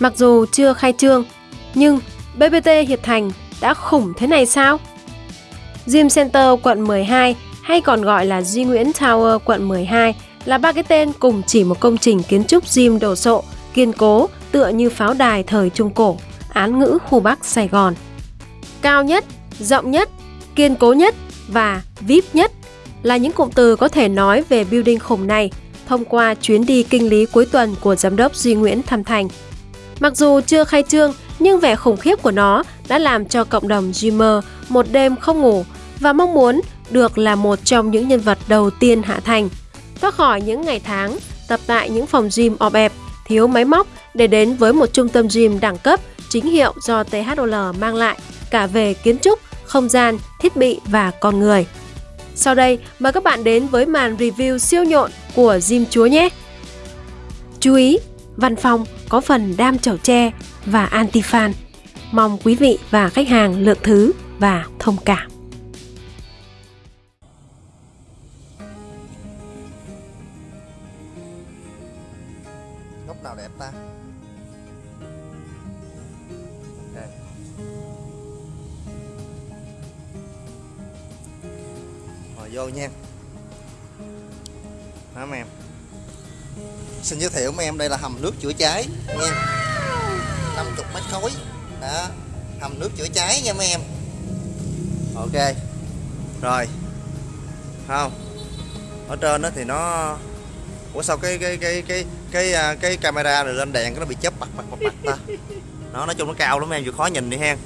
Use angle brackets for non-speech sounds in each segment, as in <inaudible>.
Mặc dù chưa khai trương, nhưng BBT Hiệp Thành đã khủng thế này sao? Gym Center quận 12 hay còn gọi là Duy Nguyễn Tower quận 12 là ba cái tên cùng chỉ một công trình kiến trúc gym đồ sộ, kiên cố, tựa như pháo đài thời Trung Cổ, án ngữ khu Bắc Sài Gòn. Cao nhất, rộng nhất, kiên cố nhất và VIP nhất là những cụm từ có thể nói về building khủng này thông qua chuyến đi kinh lý cuối tuần của giám đốc Duy Nguyễn thăm thành. Mặc dù chưa khai trương, nhưng vẻ khủng khiếp của nó đã làm cho cộng đồng Dreamer một đêm không ngủ và mong muốn được là một trong những nhân vật đầu tiên hạ thành, thoát khỏi những ngày tháng tập tại những phòng gym ọp ẹp, thiếu máy móc để đến với một trung tâm gym đẳng cấp chính hiệu do THOL mang lại cả về kiến trúc, không gian, thiết bị và con người. Sau đây, mời các bạn đến với màn review siêu nhộn của Gym Chúa nhé! Chú ý, văn phòng có phần đam chậu tre và anti-fan. Mong quý vị và khách hàng lượng thứ và thông cảm. Giới thiệu mấy em đây là hầm nước chữa cháy nha. 50 mét khối. Đó Hầm nước chữa cháy nha mấy em. Ok. Rồi. Không. Ở trên đó thì nó Ủa sao cái cái cái cái cái cái, cái camera rồi lên đèn cái nó bị chớp bật bật bật bật ta. Nó nói chung nó cao lắm em vừa khó nhìn đi hen.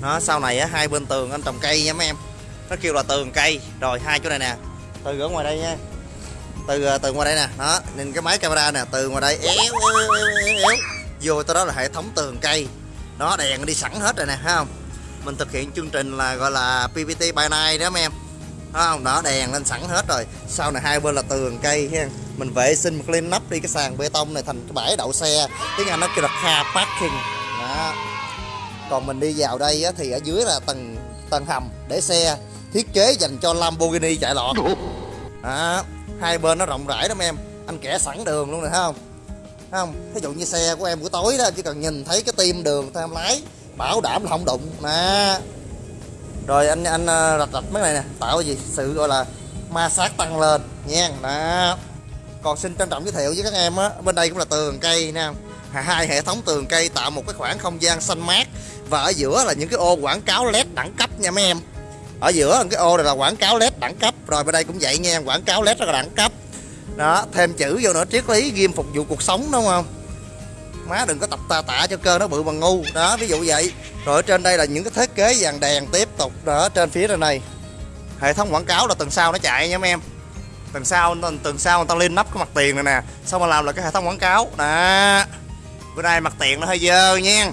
Nó sau này á hai bên tường anh trồng cây nha mấy em. Nó kêu là tường cây. Rồi hai chỗ này nè. Từ ở ngoài đây nha từ à, từ ngoài đây nè đó nhìn cái máy camera nè từ ngoài đây éo éo éo éo, éo. vô tới đó là hệ thống tường cây. Đó đèn đi sẵn hết rồi nè thấy không? Mình thực hiện chương trình là gọi là PPT by night đó mấy em. Thấy không? Đó đèn lên sẵn hết rồi. Sau này hai bên là tường cây ha mình vệ sinh clean up đi cái sàn bê tông này thành cái bãi đậu xe. Tiếng anh nó kêu là car parking. Đó. Còn mình đi vào đây á, thì ở dưới là tầng tầng hầm để xe. Thiết kế dành cho Lamborghini chạy lọt đó hai bên nó rộng rãi lắm em. Anh kẻ sẵn đường luôn này thấy không? Thấy không? Ví dụ như xe của em buổi tối đó, chỉ cần nhìn thấy cái tim đường tham em lái. Bảo đảm là không đụng. Nè. Rồi anh anh ờ, rạch rạch mấy này nè. Tạo cái gì? Sự gọi là ma sát tăng lên. Nha đó còn xin trân trọng giới thiệu với các em á, bên đây cũng là tường cây nè. Hai hệ thống tường cây tạo một cái khoảng không gian xanh mát. Và ở giữa là những cái ô quảng cáo led đẳng cấp nha mấy em ở giữa cái ô này là quảng cáo led đẳng cấp. Rồi bên đây cũng vậy nha, quảng cáo led rất là đẳng cấp. Đó, thêm chữ vô nữa, triết lý, ghim phục vụ cuộc sống, đúng không? Má đừng có tập tà tạ cho cơ nó bự bằng ngu. Đó, ví dụ vậy. Rồi ở trên đây là những cái thiết kế dàn đèn tiếp tục. Đó, trên phía trên này. Hệ thống quảng cáo là tầng sau nó chạy nha mấy em. Tầng sau tầng sau người ta lên nắp cái mặt tiền này nè. Xong mà làm là cái hệ thống quảng cáo. Đó. Bữa nay mặt tiền nó hơi dơ nha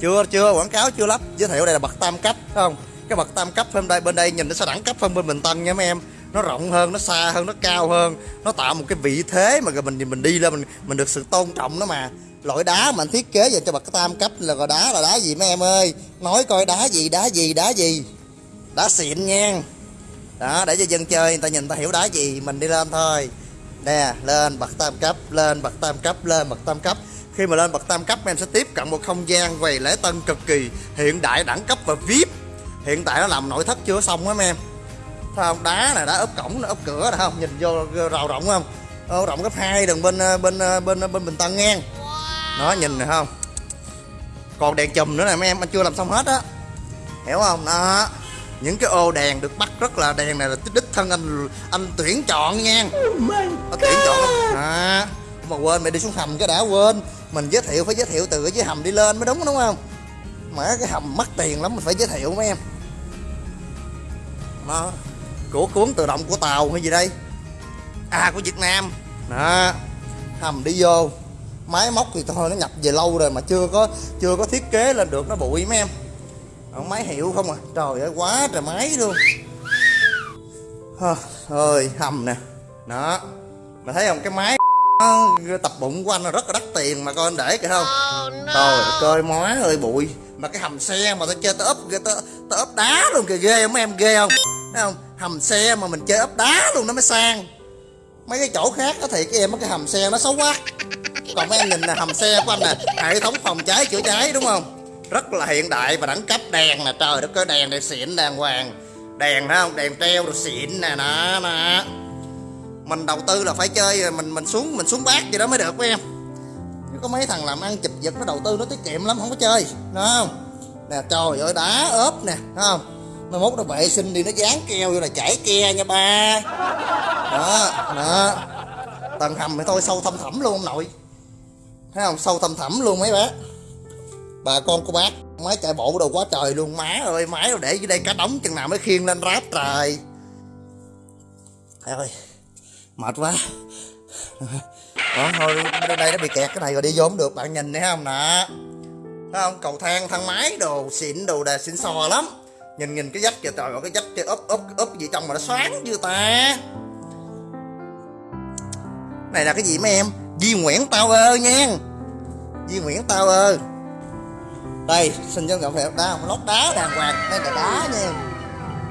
chưa chưa, quảng cáo chưa lắp giới thiệu đây là bậc tam cấp, phải không? Cái bậc tam cấp bên đây bên đây nhìn nó sẽ đẳng cấp hơn bên bình tân nha mấy em. Nó rộng hơn, nó xa hơn, nó cao hơn. Nó tạo một cái vị thế mà mình mình đi lên, mình mình được sự tôn trọng đó mà. Loại đá mà anh thiết kế dành cho bậc tam cấp là gọi đá, là đá gì mấy em ơi? Nói coi đá gì đá gì đá gì? Đá xịn nha. Đó, để cho dân chơi, người ta nhìn ta hiểu đá gì, mình đi lên thôi. Nè, lên bậc tam cấp, lên bậc tam cấp, lên bậc tam cấp khi mà lên bậc tam cấp em sẽ tiếp cận một không gian quầy lễ tân cực kỳ hiện đại đẳng cấp và vip hiện tại nó làm nội thất chưa xong á mấy em. Thấy không? Đá này đá ốp cổng ốp cửa nè không? Nhìn vô rào rộng không? Ô, rộng gấp hai đường bên bên bên bên bình tân ngang. Nó nhìn này không? Còn đèn chùm nữa này mấy em anh chưa làm xong hết á. Hiểu không? Đó. Những cái ô đèn được bắt rất là đèn này là đích thân anh anh tuyển chọn nha. Oh tuyển chọn. À, mà quên mày đi xuống hầm cái đã quên mình giới thiệu, phải giới thiệu từ dưới hầm đi lên mới đúng đúng không? Mà cái hầm mất tiền lắm, mình phải giới thiệu mấy em. Đó. Của cuốn tự động của tàu hay gì đây? À của việt nam. Đó. Hầm đi vô. Máy móc thì thôi, nó nhập về lâu rồi mà chưa có chưa có thiết kế lên được, nó bụi mấy em. Máy hiệu không à? Trời ơi, quá trời máy luôn. Ơi, hầm nè. Đó. Mà thấy không, cái máy tập bụng của anh là rất là đắt tiền mà coi anh để kìa không? Oh, no. trời coi mói ơi bụi. Mà cái hầm xe mà tao chơi tao ốp tao, tao ốp đá luôn kìa ghê không? Em ghê không? Thấy không? Hầm xe mà mình chơi ốp đá luôn nó mới sang. Mấy cái chỗ khác thì cái em cái hầm xe nó xấu quá. Còn mấy em nhìn nè hầm xe của anh nè hệ thống phòng cháy chữa cháy đúng không? Rất là hiện đại và đẳng cấp đèn nè trời đất ơi đèn này xịn đàng hoàng. Đèn thấy không? Đèn treo rồi xịn nè nè nè mình đầu tư là phải chơi mình mình xuống mình xuống bát gì đó mới được với em Nếu có mấy thằng làm ăn chụp giật nó đầu tư nó tiết kiệm lắm, không có chơi, đúng không? Nè, trời ơi, đá ốp nè, đúng không? Mai mốt nó vệ sinh đi, nó dán keo vô là chảy ke nha ba. Đó đó. Tầng hầm thì thôi, sâu thâm thẳm luôn ông nội. Thấy không? Sâu thâm thẳm luôn mấy bé bà con cô bác, máy chạy bộ đồ quá trời luôn. Má ơi, máy để dưới đây cá đóng chừng nào mới khiêng lên ráp trời. Thầy ơi mệt quá. Đó thôi đây nó bị kẹt cái này rồi đi vô được, bạn nhìn thấy không nè? Thấy không? Cầu thang thang máy, đồ xịn, đồ đà xịn sò lắm. Nhìn nhìn cái dách kìa, trời ơi, cái dách kia úp úp úp gì trong mà nó xoáng như ta. Này là cái gì mấy em? Di Nguyễn tao ơ nha. Di Nguyễn tao ơ. Đây, xin cho rộng phê đá, lót đá đàng hoàng, đây là đá nha.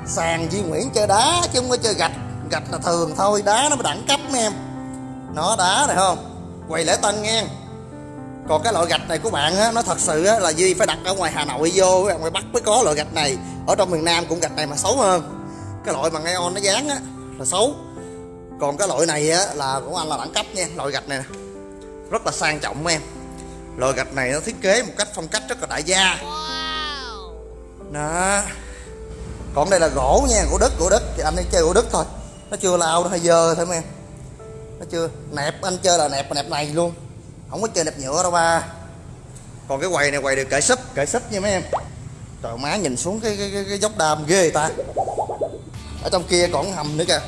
Sàn Di Nguyễn chơi đá chứ không có chơi gạch gạch là thường thôi đá nó mới đẳng cấp mấy em. Nó đá này không? Quầy lễ tân nghe. Còn cái loại gạch này của bạn á nó thật sự á là Duy phải đặt ở ngoài Hà Nội vô ở ngoài Bắc mới có loại gạch này. Ở trong miền Nam cũng gạch này mà xấu hơn. Cái loại bằng ion nó dán á là xấu. Còn cái loại này á là của anh là đẳng cấp nha loại gạch này nè. Rất là sang trọng em. Loại gạch này nó thiết kế một cách phong cách rất là đại gia. Đó. Còn đây là gỗ nha gỗ đất gỗ đất. Thì anh ấy chơi gỗ đất thôi nó chưa lao nó hơi dơ thôi mấy em. Nó chưa nẹp anh chơi là nẹp nẹp này luôn. Không có chơi nẹp nhựa đâu ba. Còn cái quầy này quầy được kệ súp kệ súp nha mấy em. Trời má nhìn xuống cái cái, cái, cái dốc đam ghê ta. Ở trong kia còn hầm nữa kìa.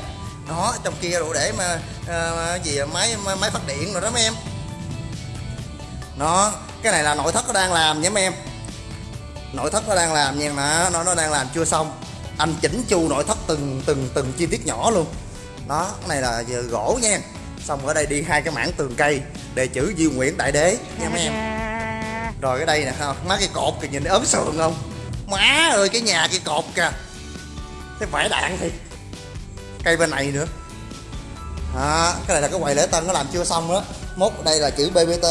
Đó trong kia đủ để mà uh, gì à, máy máy phát điện rồi đó mấy em. Nó cái này là nội thất nó đang làm nha mấy em. Nội thất nó đang làm nha mà nó nó đang làm chưa xong anh chỉnh chu nội thất từng từng từng chi tiết nhỏ luôn. Đó cái này là giờ gỗ nha. Xong ở đây đi hai cái mảng tường cây đề chữ Duy Nguyễn Đại Đế nha mấy em. Rồi cái đây nè không má cái cột kìa nhìn ớn sườn không? Má ơi cái nhà cái cột kìa. Cái vải đạn thì cây bên này nữa. À, cái này là cái quầy lễ tân nó làm chưa xong đó mốt đây là chữ bbt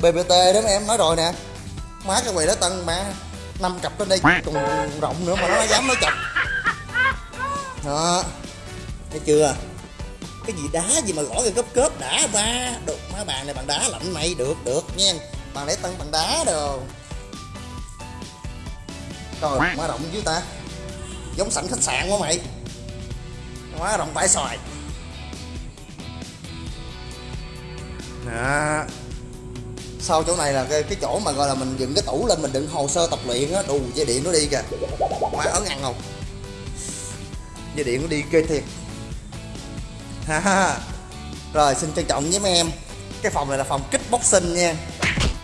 bbt đó mấy em nói rồi nè. Má cái quầy lễ tân mà năm cặp lên đây còn rộng nữa mà nó dám nói chọc đó. Thấy chưa? Cái gì đá gì mà gõ cái cớp cớp đã ba. Đục má bàn này bằng đá lạnh mày. Được được nha. Bàn lễ tân bằng đá đồ. Rồi má rộng chứ ta. Giống sảnh khách sạn quá mày. Quá rộng vải xoài. Đó. Sau chỗ này là cái, cái chỗ mà gọi là mình dựng cái tủ lên mình đựng hồ sơ tập luyện á. Đù dây điện nó đi kìa. Má ấn ăn không? Dây điện nó đi ghê thiệt. Ha ha rồi xin trân trọng với mấy em. Cái phòng này là phòng kickboxing nha.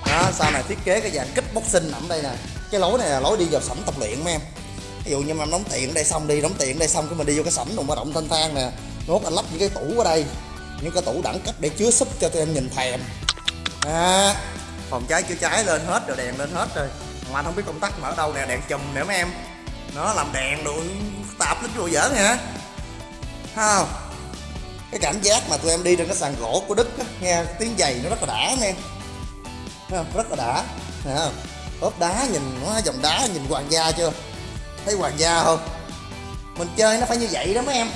Đó sau này thiết kế cái dạng kickboxing nằm đây nè. Cái lối này là lối đi vào sảnh tập luyện mấy em. Ví dụ như mà đóng tiền ở đây xong đi đóng tiền ở đây xong cái mình đi vô cái sảnh đồng ba động thanh thang nè. Nốt anh lắp những cái tủ ở đây những cái tủ đẳng cấp để chứa súp cho tụi em nhìn thèm. À, phòng cháy chữa cháy lên hết rồi đèn lên hết rồi. Mà anh không biết công tắc mở đâu nè đèn chùm nữa mấy em. Nó làm đèn đồ tạp lên vô giỡn hả? Không. Cái cảm giác mà tụi em đi trên cái sàn gỗ của đức á, nghe tiếng giày nó rất là đã nghe. Không? rất là đã Thấy ốp đá nhìn nó dòng đá nhìn hoàng gia chưa? Thấy hoàng gia không? Mình chơi nó phải như vậy đó mấy em.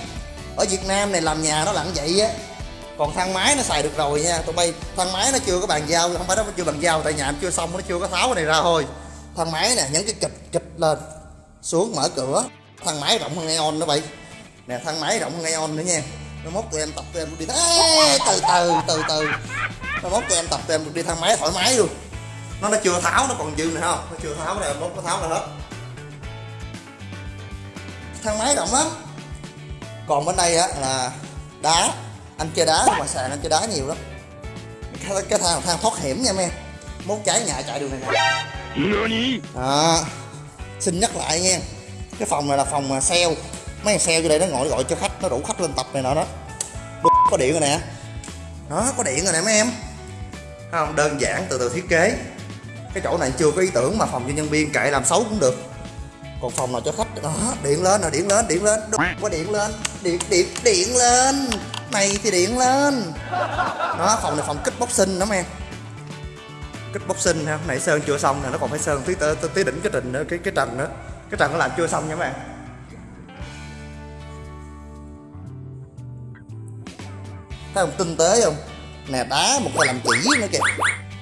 Ở việt nam này làm nhà nó lặng vậy á. Còn thang máy nó xài được rồi nha. Tụi bay thang máy nó chưa có bàn giao không phải nó chưa bàn giao tại nhà em chưa xong nó chưa có tháo cái này ra thôi. Thang máy nè nhấn cái kịch kịch lên xuống mở cửa thang máy rộng hơn neon đó bay nè thang máy rộng hơn neon nữa nha. Nó mốt tụi em tập tụi em đi Ê, từ từ từ từ. Nó mốt tụi em tập tụi em đi thang máy thoải mái luôn. Nó nó chưa tháo nó còn dư nữa không? Nó chưa tháo này mốt nó tháo ra hết. Thang máy rộng lắm. Còn bên đây á là đá. Anh chơi đá ngoài sàn anh chơi đá nhiều lắm. Cái, cái thang thang thoát hiểm nha em. Mốt cháy nhà chạy đường này nè. À, xin nhắc lại nha cái phòng này là phòng sale. Mấy thằng sale vô đây nó ngồi gọi cho khách nó rủ khách lên tập này nọ đó. Đồ có điện rồi nè. Đó có điện rồi nè mấy em. Không? Đơn giản từ từ thiết kế. Cái chỗ này chưa có ý tưởng mà phòng cho nhân viên kệ làm xấu cũng được. Còn phòng nào cho khách? Đó điện lên rồi điện lên điện lên. Đồ có điện lên. Điện điện điện lên. Này thì điện lên. Đó phòng này phòng kích boxing đó em. Kích boxing ha nãy sơn chưa xong nè nó còn phải sơn tí tí, tí đỉnh cái trình nữa cái cái trần nữa cái trần nó làm chưa xong nha các bạn. Thấy không? Tinh tế không? Nè, đá một cái làm chỉ nữa kìa.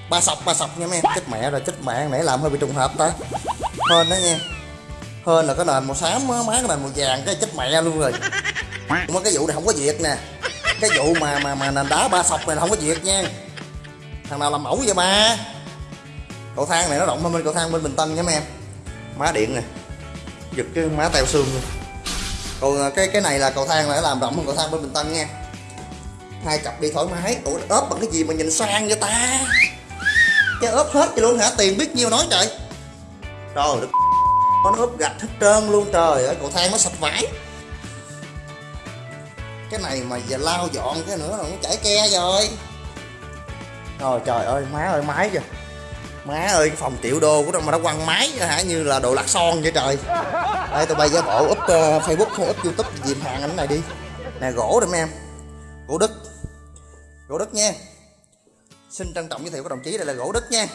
Ba sọc ba sọc nha mấy em. Chết mẹ rồi, chết mẹ. Nãy làm hơi bị trùng hợp ta. Hơn đó nha. Hơn là cái nền màu xám á, má cái nền màu vàng, cái chết mẹ luôn rồi. Mà cái vụ này không có việc nè. Cái vụ mà mà mà nền đá ba sọc này là không có việc nha. Thằng nào làm mẫu vậy ba? Cầu thang này nó rộng hơn bên cầu thang bên bình tân nha mấy em. Má điện nè giật cái má teo xương luôn. Còn à, cái cái này là cầu thang này làm rộng hơn cầu thang bên bình tân nha. Hai cặp đi thoải mái. Ủa, ốp bằng cái gì mà nhìn sang vậy ta? Cái ốp hết vậy luôn hả? Tiền biết nhiêu nói trời. Trời đất nó ốp gạch hết trơn luôn trời ơi, cầu thang nó sạch vải. Cái này mà giờ lau dọn cái nữa là nó chảy ke rồi. Rồi trời ơi, má ơi, máy kìa má ơi cái phòng triệu đô của nó mà nó quăng máy hả? Như là đồ lạc son vậy trời. Đây tụi bay giả bộ up uh, facebook không up youtube dìm hàng ảnh này đi. Nè gỗ đây mấy em. Gỗ đức. Gỗ đức nha. Xin trân trọng giới thiệu các đồng chí đây là gỗ đức nha.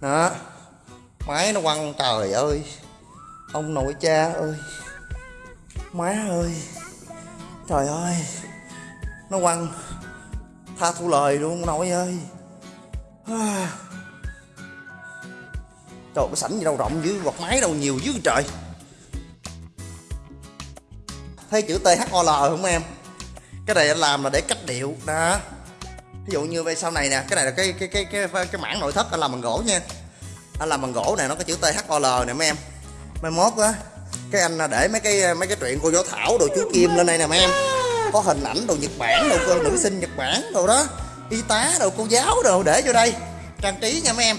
Đó. Máy nó quăng trời ơi. Ông nội cha ơi. Má ơi. Trời ơi. Nó quăng. Tha thu lời luôn nội ơi. À trời cái sảnh gì đâu rộng dữ quạt máy đâu nhiều dữ trời. Thấy chữ THOL ờ không em? Cái này anh làm là để cách điệu đó. Ví dụ như về sau này nè cái này là cái cái cái cái cái, cái mảng nội thất anh làm bằng gỗ nha. Anh làm bằng gỗ này nó có chữ THOL nè mấy em. Mai mốt á cái anh à, để mấy cái mấy cái chuyện cô giáo thảo đồ chú kim lên đây nè mấy em. Có hình ảnh đồ nhật bản đồ nữ sinh nhật bản đồ đó. Y tá đồ cô giáo đồ để vô đây. Trang trí nha mấy em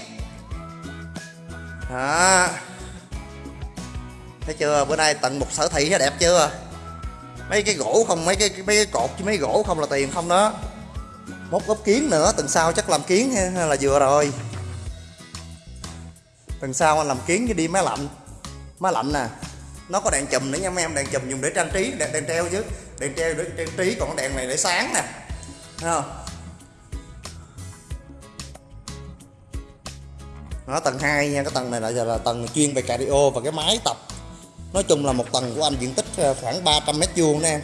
đó thấy chưa? Bữa nay tận một sở thị đẹp chưa? Mấy cái gỗ không mấy cái mấy cái cột chứ mấy gỗ không là tiền không đó? Mốt ốp kiến nữa tuần sau chắc làm kiến hay là vừa rồi. Tuần sau anh làm kiến chứ đi máy lạnh. Máy lạnh nè. Nó có đèn chùm nữa nha mấy em đèn chùm dùng để trang trí đèn, đèn treo chứ. Đèn treo để trang trí còn đèn này để sáng nè. Thấy không? Nó tầng 2 nha, cái tầng này là giờ là tầng chuyên về cardio và cái máy tập. Nói chung là một tầng của anh diện tích ờ, khoảng 300 mét vuông nè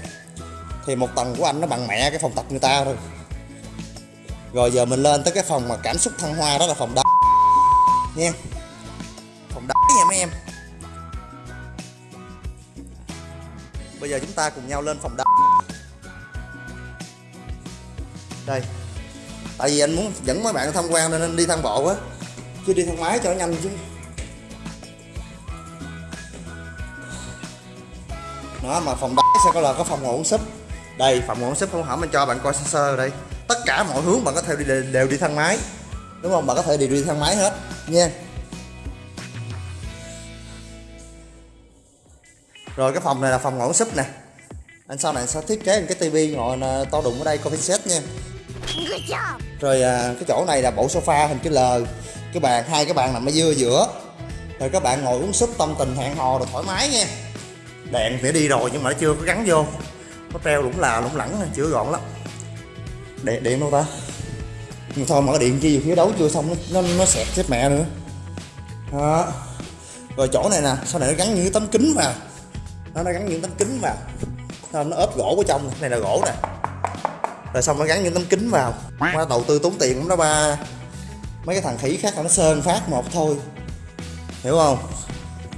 thì một tầng của anh nó bằng mẹ cái phòng tập người ta rồi rồi giờ mình lên tới cái phòng mà cảm xúc thăng hoa đó là phòng đá, nha. Phòng đá nha mấy em. Bây giờ chúng ta cùng nhau lên phòng đá. Đây. Tại vì anh muốn dẫn mấy bạn tham quan nên anh đi thang bộ á cứ đi thang máy cho nó nhanh chứ. Nó mà phòng đá sẽ có là có phòng ngủ súp. Đây, phòng ngủ súp không hả? Mình cho bạn coi sơ sơ đây. Tất cả mọi hướng bạn có thể đi đều đi thang máy. Đúng không? Bạn có thể đều đi thang máy hết, nha. Rồi, cái phòng này là phòng ngủ súp nè. Anh sau này sẽ thiết kế một cái tivi ngồi ờ, to đùng ở đây coffee set nha rồi à, cái chỗ này là bộ sofa hình chữ L. Cái bàn hai cái bàn nằm ở giữa giữa. Rồi các bạn ngồi uống súp tâm tình hẹn hò rồi thoải mái nha. Đèn thì đi rồi nhưng mà nó chưa có gắn vô. Nó treo lủng là lủng lẳng chưa gọn lắm. Điện điện đâu ta. Nhưng thôi mở điện chi phía đấu chưa xong nó nó, nó sẹt chết mẹ nữa. Đó. Rồi chỗ này nè sau này nó gắn những cái tấm kính vào nó nó gắn những tấm kính vào nó ốp gỗ ở trong. Này là gỗ nè rồi xong nó gắn những tấm kính vào. Qua đầu tư tốn tiền cũng đó ba. Mấy cái thằng khỉ khác là nó sơn phát một thôi. Hiểu không?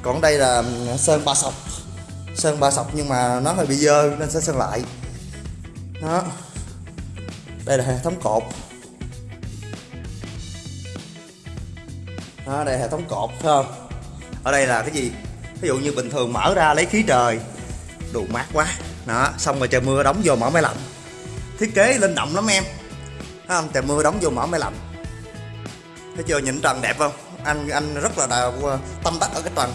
Còn đây là sơn ba sọc. Sơn ba sọc nhưng mà nó hơi bị dơ nên sẽ sơn lại. Đó. Đây là hệ thống cột. Đó đây là hệ thống cột thấy không? Ở đây là cái gì? Ví dụ như bình thường mở ra lấy khí trời. Đủ mát quá. Đó xong rồi trời mưa đóng vô mở máy lạnh thiết kế linh động lắm em. Thấy không? Trời mưa đóng vô mở máy lạnh. Thấy chưa? Nhìn trần đẹp không? Anh anh rất là đào, ờ, tâm đắc ở cái trần.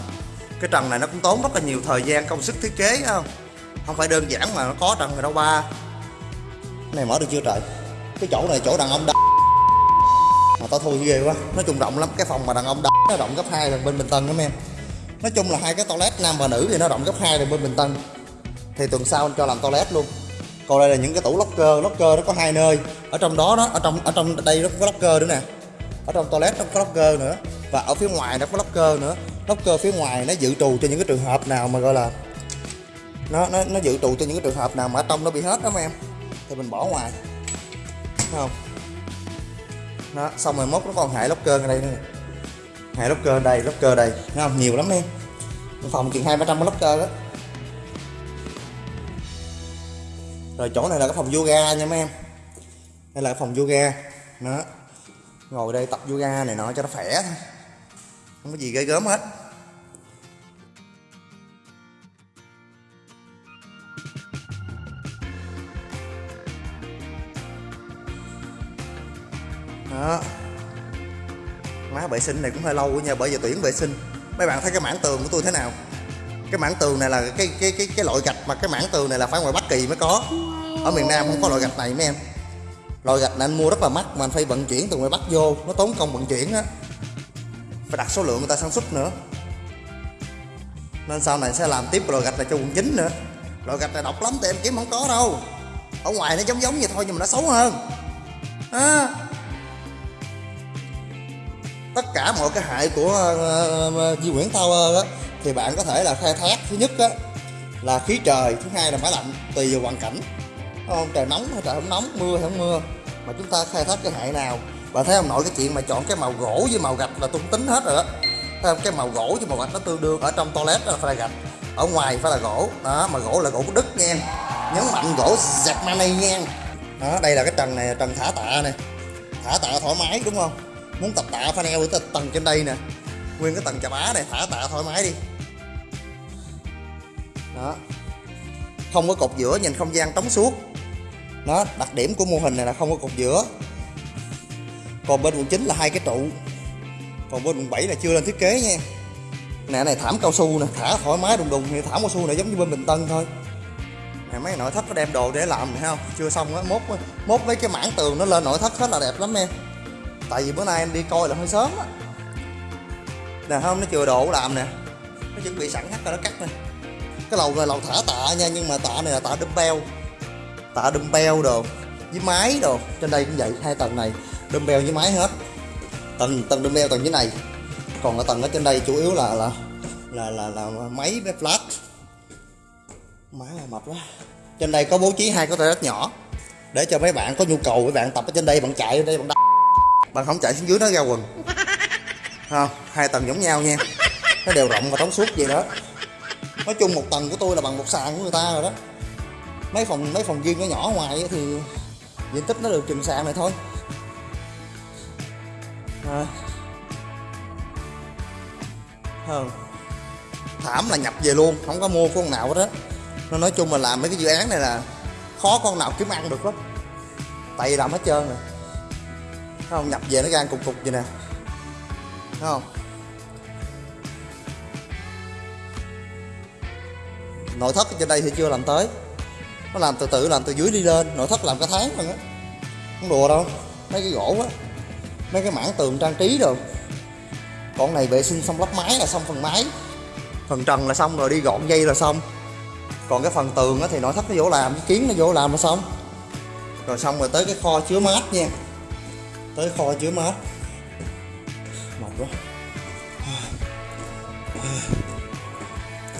Cái trần này nó cũng tốn rất là nhiều thời gian công sức thiết kế không? Không phải đơn giản mà nó có trần rồi đâu ba. Này mở được chưa trời? Cái chỗ này chỗ đàn ông đ... mà tao thôi ghê quá. Nói chung rộng lắm. Cái phòng mà đàn ông đ... nó rộng gấp hai lần bên bình tân lắm em. Nói chung là hai cái toilet nam và nữ thì nó rộng gấp hai lần bên bình tân. Thì tuần sau anh cho làm toilet luôn còn đây là những cái tủ locker locker nó có hai nơi. Ở trong đó đó, ở trong ở trong đây nó có locker nữa nè. Ở trong toilet nó có locker nữa. Và ở phía ngoài nó có locker nữa. Locker phía ngoài nó dự trù cho những cái trường hợp nào mà gọi là nó nó nó dự trù cho những cái trường hợp nào mà ở trong nó bị hết đó mấy em. Thì mình bỏ ngoài. Thấy không? Nó xong rồi mốt nó còn hệ locker ở đây nữa hệ locker đây locker đây. Thấy không? Nhiều lắm em. Phòng chừng hai ba trăm locker đó. Rồi chỗ này là cái phòng yoga nha mấy em. Đây là cái phòng yoga. Đó. Ngồi đây tập yoga này nọ cho nó khỏe thôi. Không có gì ghê gớm hết. Đó. Má vệ sinh này cũng hơi lâu nha, bởi vì tuyển vệ sinh. Mấy bạn thấy cái mảng tường của tôi thế nào? Cái mảng tường này là cái cái cái cái loại gạch mà cái mảng tường này là phải ngoài Bắc Kỳ mới có ở miền Nam không có loại gạch này mấy em. Loại gạch này anh mua rất là mắc mà anh phải vận chuyển từ ngoài Bắc vô. Nó tốn công vận chuyển á. Phải đặt số lượng người ta sản xuất nữa. Nên sau này sẽ làm tiếp loại gạch này cho quận chín nữa. Loại gạch này độc lắm thì em kiếm không có đâu. Ở ngoài nó giống giống vậy thôi nhưng mà nó xấu hơn. À. tất cả mọi cái hại của ờ, ờ, ờ, uh, Di Nguyễn Tower á thì bạn có thể là khai thác. Thứ nhất á là khí trời thứ hai là máy lạnh tùy vào hoàn cảnh không, trời nóng hay trời không nóng, mưa hay không mưa. Mà chúng ta khai thác cái hệ nào? Và thấy ông nội cái chuyện mà chọn cái màu gỗ với màu gạch là tung tính hết rồi đó. Thấy không? Cái màu gỗ với màu gạch nó tương đương ở trong toilet là phải là gạch. Ở ngoài phải là gỗ. Đó, mà gỗ là gỗ của đức nha nhấn mạnh gỗ giặt mani nha đó, đây là cái trần này, trần thả tạ nè thả tạ thoải mái, đúng không? Muốn tập tạ phải neo tới tầng trên đây nè. Nguyên cái tầng chà bá này, thả tạ thoải mái đi. Đó. Không có cột giữa, nhìn không gian trống suốt đó, đặc điểm của mô hình này là không có cột giữa. Còn bên quận 9 là hai cái trụ. Còn bên quận 7 là chưa lên thiết kế nha. Nè, này thảm cao su nè, thả thoải mái đùng đùng. Thì thảm cao su này giống như bên bình tân thôi. Nè, mấy nội thất nó đem đồ để làm này không? Chưa xong á, mốt mốt mấy cái mảng tường nó lên nội thất hết là đẹp lắm em tại vì bữa nay em đi coi là hơi sớm á. Nè không? Nó chưa đồ làm nè. Nó chuẩn bị sẵn hết rồi, nó cắt nè. Cái lầu này lầu thả tạ nha, nhưng mà tạ này là tạ dumbbell. beo tạ beo đồ với mái đồ. Trên đây cũng vậy hai tầng này beo với mái hết. Tầng tầng beo tầng dưới này. Còn ở tầng ở trên đây chủ yếu là là là là, là máy với flat má là mập quá. Trên đây có bố trí hai cái toilet nhỏ để cho mấy bạn có nhu cầu mấy bạn tập ở trên đây bạn chạy ở đây bạn đá bạn không chạy xuống dưới nó ra quần. <laughs> Không hai tầng giống nhau nha. Nó đều rộng và trống suốt vậy đó. Nói chung một tầng của tôi là bằng một sàn của người ta rồi đó mấy phòng mấy phòng riêng nó nhỏ ngoài thì diện tích nó được chừng sàn này thôi. À. à. thảm là nhập về luôn, không có mua con nào hết á. Nó nói chung là làm mấy cái dự án này là khó con nào kiếm ăn được lắm. Tại vì làm hết trơn rồi. Thấy không? Nhập về nó ra cục cục vậy nè. Thấy không? Nội thất trên đây thì chưa làm tới nó làm từ từ, làm từ dưới đi lên. Nội thất làm cả tháng rồi á. Không đùa đâu. Mấy cái gỗ á. Mấy cái mảng tường trang trí rồi còn này vệ sinh xong lắp máy là xong phần máy. Phần trần là xong rồi, đi gọn dây là xong. Còn cái phần tường á thì nội thất nó vô làm, cái kiến nó vô làm là xong. Rồi xong rồi tới cái kho chứa mát nha. Tới kho chứa mát. Mệt quá.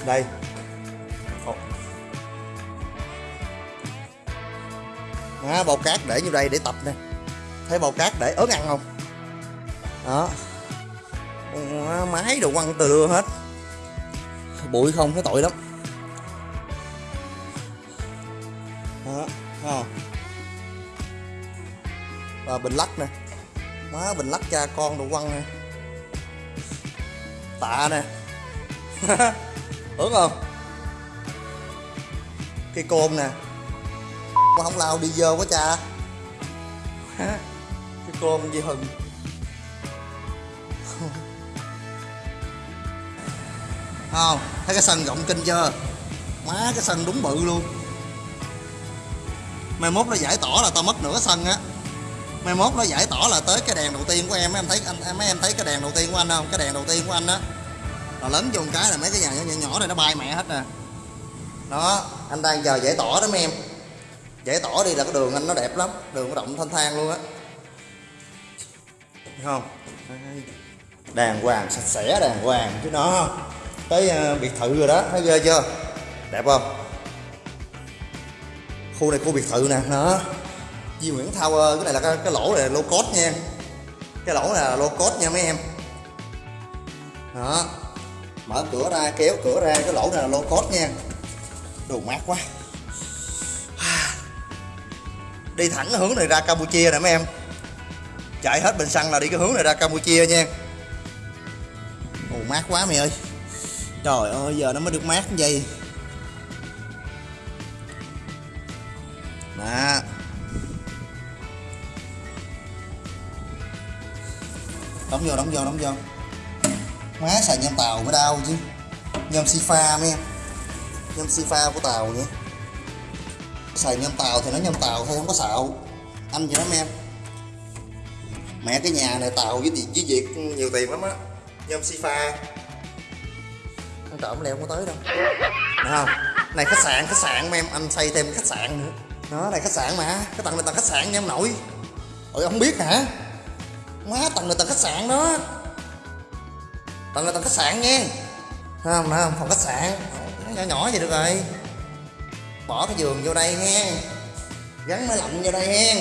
Đây. À, bao cát để như đây để tập nè. Thấy bao cát để ớn ăn không? Đó. Máy đồ quăng từ đưa hết. Bụi không thấy tội lắm. Đó không? Và bình lắc nè. Má bình lắc cha con đồ quăng nè. Tạ nè. <laughs> Ớn không? Cây côn nè mà không lao đi dơ quá cha. Cái con gì hừng không thấy cái sân rộng kinh chưa? Má cái sân đúng bự luôn. Mai mốt nó giải tỏa là tao mất nửa sân á. Mai mốt nó giải tỏa là tới cái đèn đầu tiên của em. Mấy em thấy anh mấy em thấy cái đèn đầu tiên của anh không? Cái đèn đầu tiên của anh á. Là lớn một cái là mấy cái nhà nhỏ nhỏ, nhỏ này nó bay mẹ hết nè. Đó anh đang chờ giải tỏa đó mấy em giải tỏa đi là cái đường anh nó đẹp lắm. Đường nó rộng thanh thang luôn á. Không? Đàng hoàng sạch sẽ đàng hoàng. Chứ nó tới uh, biệt thự rồi đó. Thấy ghê chưa? Đẹp không? Khu này khu biệt thự nè. Đó. Di Nguyễn Tower cái này là cái, cái lỗ này là low cost nha cái lỗ này là low cost nha mấy em. Đó. Mở cửa ra kéo cửa ra cái lỗ này là low cost nha. Đồ mát quá đi thẳng hướng này ra Campuchia nè mấy em. Chạy hết bình xăng là đi cái hướng này ra Campuchia nha. Ồ, mát quá mày ơi. Trời ơi, giờ nó mới được mát như vậy. Đó đóng vô đóng vô đóng vô. Má xài nhôm tàu mới đau chứ. Nhôm si pha mấy em. Nhôm si pha của tàu nữa xài nhâm tàu thì nó nhâm tàu thôi, không có xạo. Anh gì đó em mẹ cái nhà này tàu với tiền với việc nhiều tiền lắm á, nhôm si pha. Ăn trộm leo không có tới đâu. Thấy không? Này, khách sạn khách sạn mấy em anh xây thêm khách sạn nữa. Nó này khách sạn mà, cái tầng này tầng khách sạn nha, em nội. Ôi, không biết hả? Má, tầng này tầng khách sạn đó. Tầng này tầng khách sạn nha. Thấy không Thấy không? Phòng khách sạn. Nhỏ nhỏ vậy được rồi bỏ cái giường vô đây ha gắn máy lạnh vô đây ha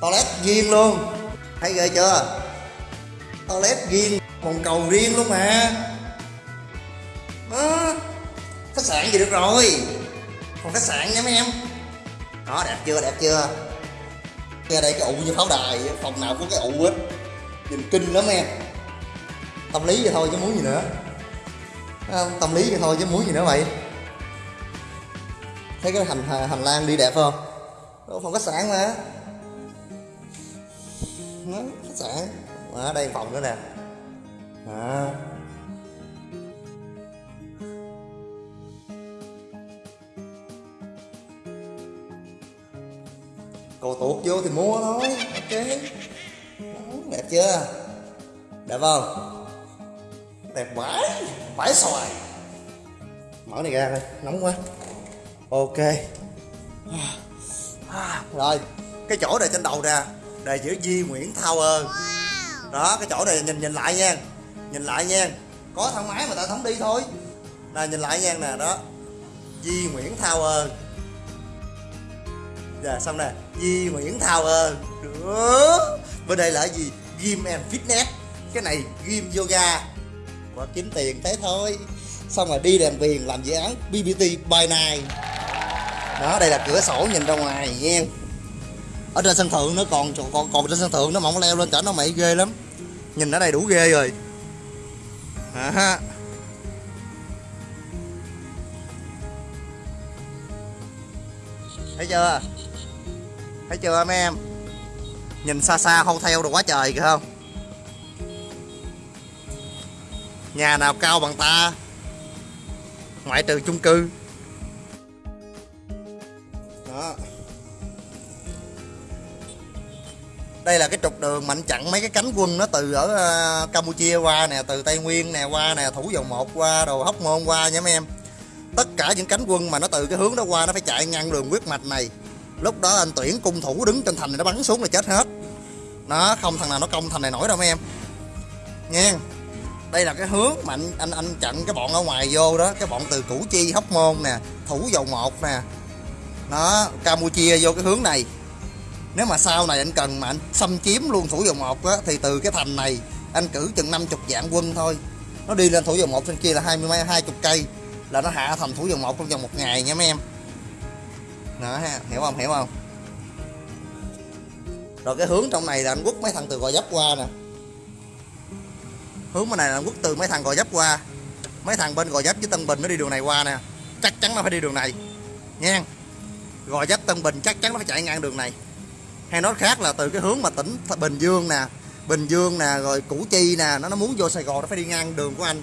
toilet riêng luôn. Thấy ghê chưa? Toilet riêng bồn cầu riêng luôn mà. Đó. Khách sạn gì được rồi? Phòng khách sạn nha mấy em. Đó đẹp chưa đẹp chưa? Nghe đây cái ụ như pháo đài, phòng nào có cái ụ hết. Nhìn kinh lắm em. Tâm lý vậy thôi chứ muốn gì nữa. Ờ, tâm lý vậy thôi chứ muốn gì nữa mày thấy cái hành hành lang đi đẹp không? Đó, phòng khách sạn mà. Đó, khách sạn? Ở đây phòng nữa nè. À. cầu tuột vô thì mua thôi. Ok. Đó, đẹp chưa? Đẹp không? Đẹp vãi vãi xoài. Mở này ra thôi nóng quá ok. Rồi cái chỗ này trên đầu nè đề chữ Di Nguyễn Tower. Đó cái chỗ này nhìn nhìn lại nha nhìn lại nha. Có thang máy mà ta không đi thôi. Nè nhìn lại nha nè đó. Di Nguyễn Tower. Dạ xong nè. Di Nguyễn Tower. Đó. bên đây là gì? Gym and fitness. Cái này gym yoga. Và kiếm tiền thế thôi. Xong rồi đi làm tiền làm dự án BBT by night đó đây là cửa sổ nhìn ra ngoài nha ở trên sân thượng nó còn còn còn trên sân thượng nó mỏng leo lên trở nó mày ghê lắm. Nhìn ở đây đủ ghê rồi. À, thấy chưa? Thấy chưa mấy em? Nhìn xa xa không theo được quá trời kìa không? Nhà nào cao bằng ta? Ngoại trừ chung cư đó. Đây là cái trục đường mạnh chặn mấy cái cánh quân nó từ ở ờ, Campuchia qua nè từ Tây Nguyên nè qua nè thủ dầu một qua đồ hóc môn qua nha mấy em. Tất cả những cánh quân mà nó từ cái hướng đó qua nó phải chạy ngăn đường huyết mạch này. Lúc đó anh tuyển cung thủ đứng trên thành này nó bắn xuống là chết hết. Nó không thằng nào nó công thành này nổi đâu mấy em. Nha đây là cái hướng mà anh anh, anh chặn cái bọn ở ngoài vô đó cái bọn từ củ chi hóc môn nè thủ dầu một nè nó campuchia vô cái hướng này. Nếu mà sau này anh cần mà anh xâm chiếm luôn thủ dầu một á, thì từ cái thành này anh cử chừng 50 vạn quân thôi. Nó đi lên thủ dầu một trên kia là hai mươi hai chục cây là nó hạ thành thủ dầu một trong vòng một ngày nha mấy em. Đó ha, hiểu không hiểu không? Rồi cái hướng trong này là anh quất mấy thằng từ gò dấp qua nè. Hướng bên này là anh quất từ mấy thằng gò dấp qua. Mấy thằng bên gò dấp với tân bình nó đi đường này qua nè. Chắc chắn nó phải đi đường này. Nha gò dấp tân bình chắc chắn nó phải chạy ngang đường này. Hay nói khác là từ cái hướng mà tỉnh bình dương nè, bình dương nè, rồi củ chi nè, nó nó muốn vô sài gòn nó phải đi ngang đường của anh.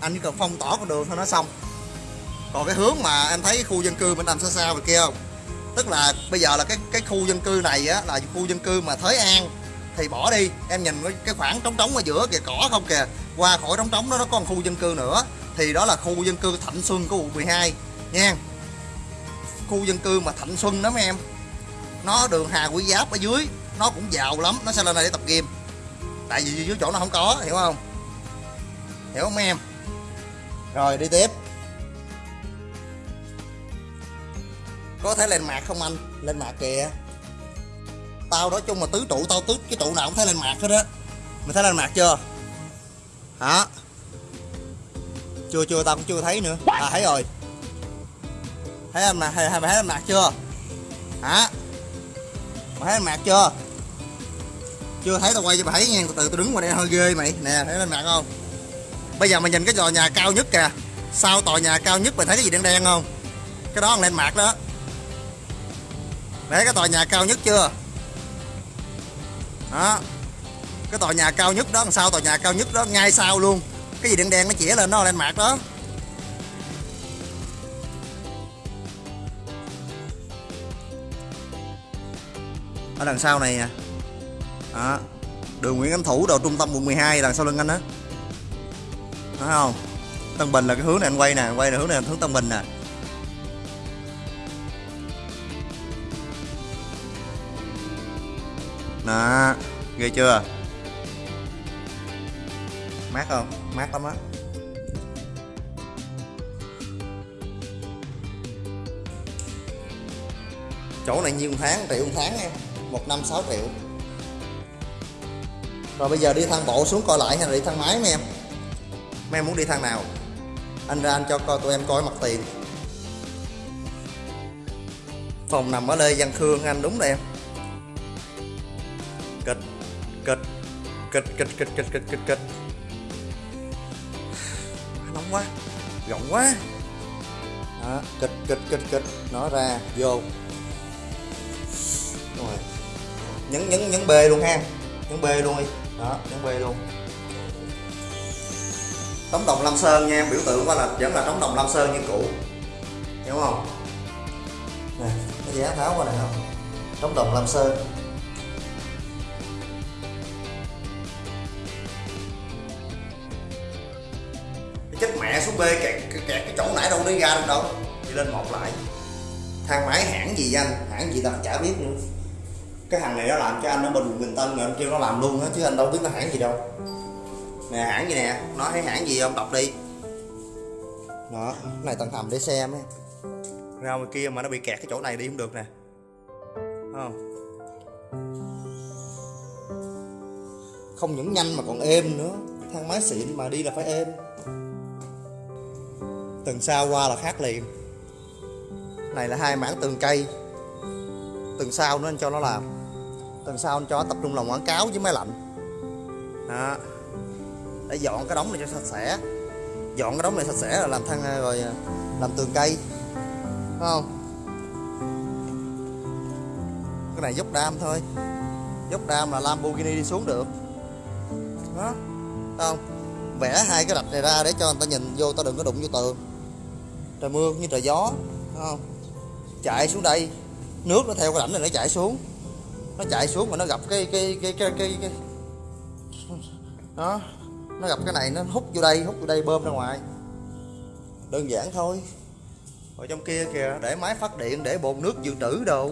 Anh chỉ cần phong tỏ con đường thôi nó xong. Còn cái hướng mà em thấy khu dân cư bên đằng xa xa về kia không? Tức là bây giờ là cái cái khu dân cư này á, là khu dân cư mà thới an, thì bỏ đi. Em nhìn cái khoảng trống trống ở giữa kìa, cỏ không kìa. Qua khỏi trống trống đó, nó có một khu dân cư nữa. Thì đó là khu dân cư thạnh xuân của quận 12 nha khu dân cư mà thạnh xuân đó mấy em. Nó đường hà quý giáp ở dưới, nó cũng giàu lắm, nó sẽ lên đây để tập game. Tại vì dưới chỗ nó không có, hiểu không? Hiểu không em? Rồi, đi tiếp. Có thể lên mạc không anh? Lên mạc kìa. Tao nói chung mà tứ trụ, tao tứ cái trụ nào cũng thấy lên mạc hết á. Mày thấy lên mạc chưa? Hả? Chưa chưa, tao cũng chưa thấy nữa. À thấy rồi thấy em mặt hay thấy em mặt chưa? Hả? Mày thấy em mặt chưa? Chưa thấy tao quay cho mày thấy nha từ từ tao đứng ngoài đây hơi ghê mày. Nè, thấy lên mạc không? Bây giờ mày nhìn cái tòa nhà cao nhất kìa. Sau tòa nhà cao nhất mày thấy cái gì đen đen không? Cái đó là lên mạc đó. Để cái tòa nhà cao nhất chưa? Đó. Cái tòa nhà cao nhất đó đằng sau tòa nhà cao nhất đó, ngay sau luôn. Cái gì đen đen nó chĩa lên nó lên mặt đó. Ở đằng sau này nè. Đó. Đường Nguyễn Ánh Thủ đầu trung tâm quận 12 đằng sau lưng anh đó thấy không? Tân Bình là cái hướng này anh quay nè quay là hướng này là hướng Tân Bình nè. Đó, ghê chưa? Mát không? Mát lắm á. Chỗ này nhiêu tháng triệu tháng em một năm 6 triệu. Rồi bây giờ đi thang bộ xuống coi lại hay là đi thang máy mấy em? Mấy em muốn đi thang nào? Anh ra anh cho coi tụi em coi mặt tiền. Phòng nằm ở Lê Văn Khương anh đúng rồi em. Kịch kịch kịch kịch kịch kịch kịch kịch kịch. Nóng quá rộng quá. Đó, kịch kịch kịch kịch nó ra vô nhấn nhấn nhấn b luôn ha. Nhấn b luôn đi. Đó nhấn b luôn. Trống đồng lam sơn nha em biểu tượng qua là vẫn là trống đồng lam sơn như cũ. Hiểu không? Nè cái giá tháo qua này không? Trống đồng lam sơn. Chết mẹ xuống B kẹt, kẹt cái chỗ nãy đâu đi ra được đâu. Đi lên một lại. Thang máy hãng gì anh? Hãng gì tao chả biết nữa cái thằng này nó làm cho anh ở bình bình tân rồi, anh kêu nó làm luôn á chứ anh đâu biết nó hãng gì đâu. Nè, hãng gì nè? Nói thấy hãng gì không? Đọc đi. Đó, cái này tầng hầm để xem ấy. Ra ngoài kia mà nó bị kẹt cái chỗ này đi không được nè. Không? Không những nhanh mà còn êm nữa. Thang máy xịn mà đi là phải êm. Tầng sau qua là khác liền. Này là hai mảng tường cây. Tầng sau nữa anh cho nó làm tuần sau anh cho tập trung làm quảng cáo với máy lạnh. Đó. Để dọn cái đống này cho sạch sẽ. Dọn cái đống này sạch sẽ là làm thang, rồi à, làm tường cây. Không? Cái này dốc đam thôi. Dốc đam là Lamborghini đi xuống được. Đó. Không? Vẽ hai cái rạch này ra để cho người ta nhìn vô, ta đừng có đụng vô tường. Trời mưa như trời gió. Không? Chạy xuống đây. Nước nó theo cái rãnh này nó chạy xuống nó chạy xuống mà nó gặp cái cái cái cái cái, cái... đó nó gặp cái này nó hút vô đây hút vô đây bơm ra ngoài. Đơn giản thôi. Ở trong kia kìa để máy phát điện để bồn nước dự trữ đồ.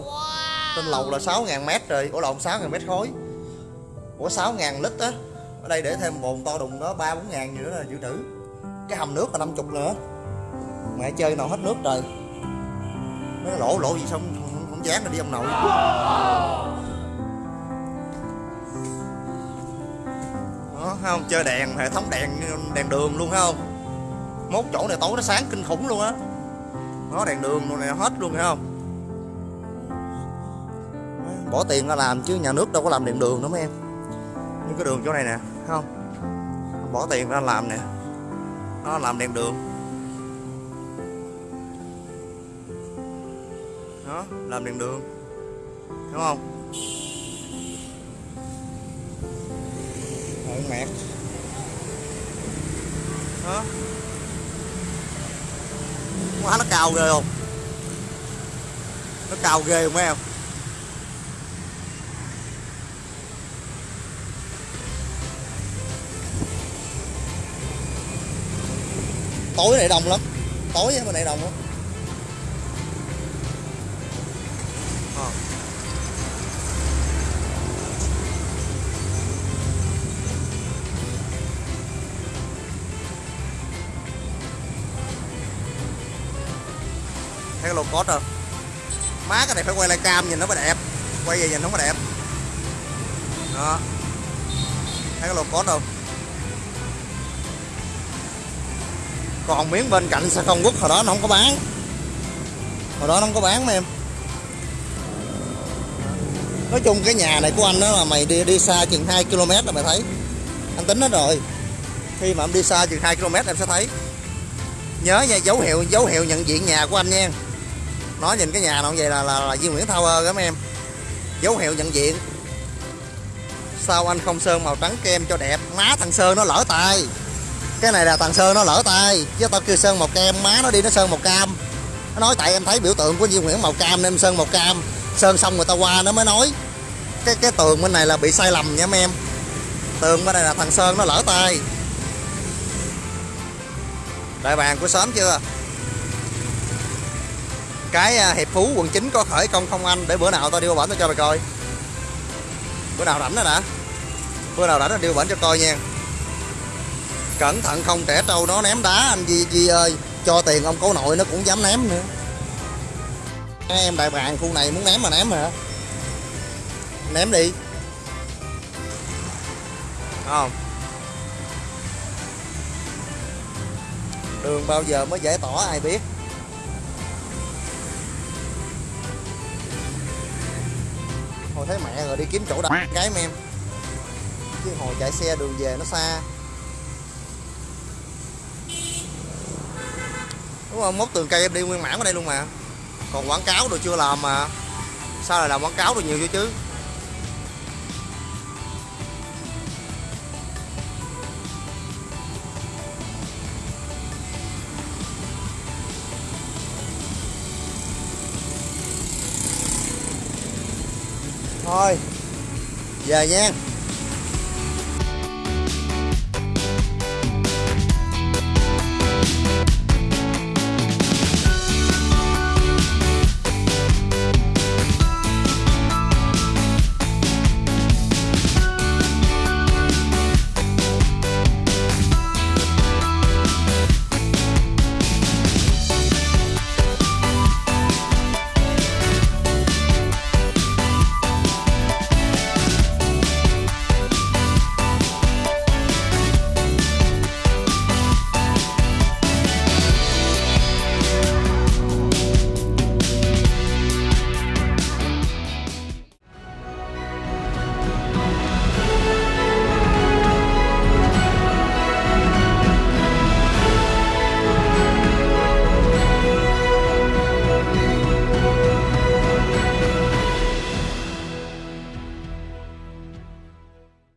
Trên lầu là 6.000 mét rồi. Ủa lộn 6.000 mét khối. Ủa 6.000 lít á. Ở đây để thêm bồn to đùng đó ba bốn ngàn gì nữa là dự trữ. Cái hầm nước là 50 nữa. Mẹ chơi nào hết nước trời. Nó lỗ lỗ gì xong không, không dán rồi đi ông nội đó, thấy không? Chơi đèn, hệ thống đèn đèn đường luôn, thấy không? Mốt chỗ này tối nó sáng kinh khủng luôn á. Nó đèn đường luôn này hết luôn, thấy không? Bỏ tiền ra làm chứ nhà nước đâu có làm đèn đường đâu mấy em. Như cái đường chỗ này nè không? Bỏ tiền ra làm nè. Nó làm đèn đường. Đó, làm đèn đường. Đúng không? Mẹt đó quá nó cao ghê không? Nó cao ghê không mấy em? Tối này đông lắm. Tối bên này đông lắm. Cái lô cốt rồi má cái này phải quay lại cam nhìn nó mới đẹp. Quay về nhìn nó mới đẹp. Đó. Thấy cái lô cốt không? Còn miếng bên cạnh sao không quốc hồi đó nó không có bán. Hồi đó nó không có bán mấy em. Nói chung cái nhà này của anh đó là mày đi đi xa chừng 2 km là mày thấy. Anh tính hết rồi. Khi mà em đi xa chừng 2 km em sẽ thấy. Nhớ nha, dấu hiệu dấu hiệu nhận diện nhà của anh nha nó nhìn cái nhà nó vậy là là, là Duy Nguyễn Tower các em. Dấu hiệu nhận diện. Sao anh không sơn màu trắng kem cho đẹp? Má thằng sơn nó lỡ tay. Cái này là thằng sơn nó lỡ tay. Chứ tao kêu sơn màu kem má nó đi nó sơn màu cam. Nó nói tại em thấy biểu tượng của Duy Nguyễn màu cam nên em sơn màu cam. Sơn xong người ta qua nó mới nói. Cái cái tường bên này là bị sai lầm nha mấy em. Tường bên này là thằng sơn nó lỡ tay. Đại bàng của xóm chưa? Cái à, hiệp phú quận 9 có khởi công không anh? Để bữa nào tao đi qua bển tao cho mày coi. Bữa nào rảnh đó đã bữa nào rảnh tao đi qua bển cho coi nha. Cẩn thận không trẻ trâu nó ném đá anh Di Di ơi. Cho tiền ông cố nội nó cũng dám ném nữa. Em đại bàng khu này muốn ném mà ném hả? Ném đi. Không? Đường bao giờ mới giải tỏa ai biết? Hồi thấy mẹ rồi đi kiếm chỗ đặt cái em chứ hồi chạy xe đường về nó xa. Đúng không? Mốt tường cây em đi nguyên mảng ở đây luôn mà. Còn quảng cáo rồi chưa làm mà. Sao lại làm quảng cáo được nhiều chứ chứ thôi. Về nha.